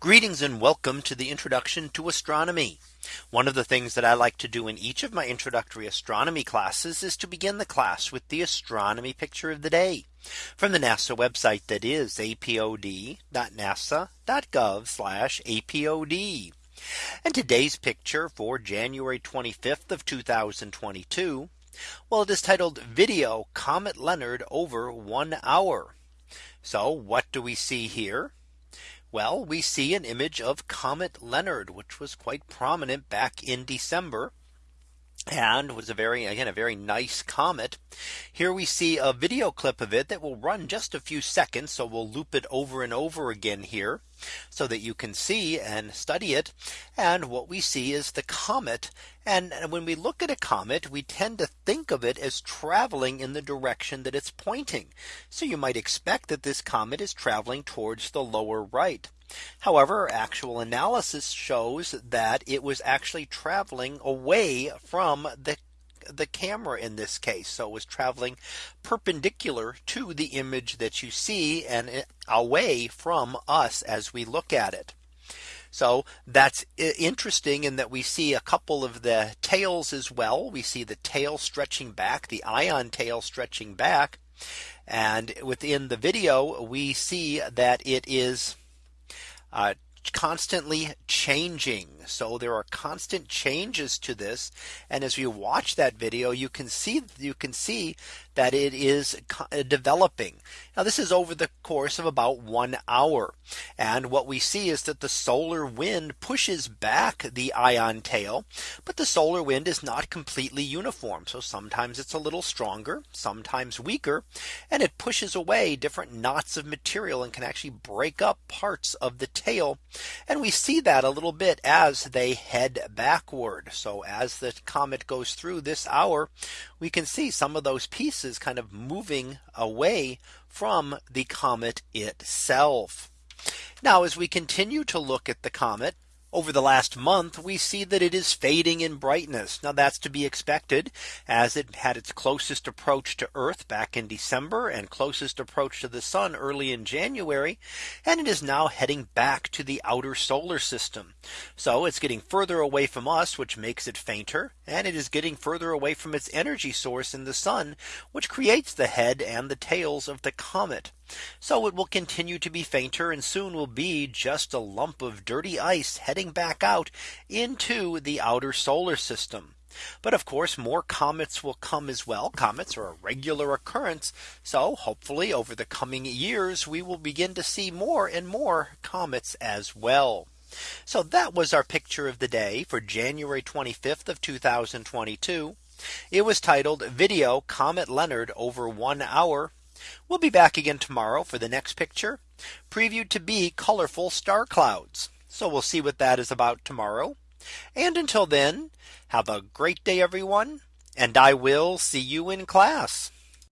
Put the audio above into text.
Greetings and welcome to the introduction to astronomy. One of the things that I like to do in each of my introductory astronomy classes is to begin the class with the astronomy picture of the day from the NASA website that is apod.nasa.gov apod. And today's picture for January 25th of 2022. Well, it is titled video Comet Leonard over one hour. So what do we see here? Well, we see an image of Comet Leonard, which was quite prominent back in December and was a very again a very nice comet. Here we see a video clip of it that will run just a few seconds. So we'll loop it over and over again here so that you can see and study it. And what we see is the comet. And when we look at a comet, we tend to think of it as traveling in the direction that it's pointing. So you might expect that this comet is traveling towards the lower right. However, actual analysis shows that it was actually traveling away from the the camera in this case. So it was traveling perpendicular to the image that you see and away from us as we look at it. So that's interesting in that we see a couple of the tails as well. We see the tail stretching back the ion tail stretching back. And within the video, we see that it is uh, constantly changing. So there are constant changes to this. And as you watch that video, you can see you can see that it is uh, developing. Now this is over the course of about one hour. And what we see is that the solar wind pushes back the ion tail. But the solar wind is not completely uniform. So sometimes it's a little stronger, sometimes weaker, and it pushes away different knots of material and can actually break up parts of the tail. And we see that a little bit as they head backward. So as the comet goes through this hour, we can see some of those pieces kind of moving away from the comet itself. Now as we continue to look at the comet, over the last month, we see that it is fading in brightness. Now that's to be expected as it had its closest approach to Earth back in December and closest approach to the sun early in January. And it is now heading back to the outer solar system. So it's getting further away from us, which makes it fainter. And it is getting further away from its energy source in the sun, which creates the head and the tails of the comet. So it will continue to be fainter and soon will be just a lump of dirty ice heading back out into the outer solar system. But of course, more comets will come as well. Comets are a regular occurrence. So hopefully over the coming years, we will begin to see more and more comets as well. So that was our picture of the day for January 25th of 2022. It was titled video Comet Leonard over one hour. We'll be back again tomorrow for the next picture previewed to be colorful star clouds. So we'll see what that is about tomorrow. And until then, have a great day, everyone. And I will see you in class.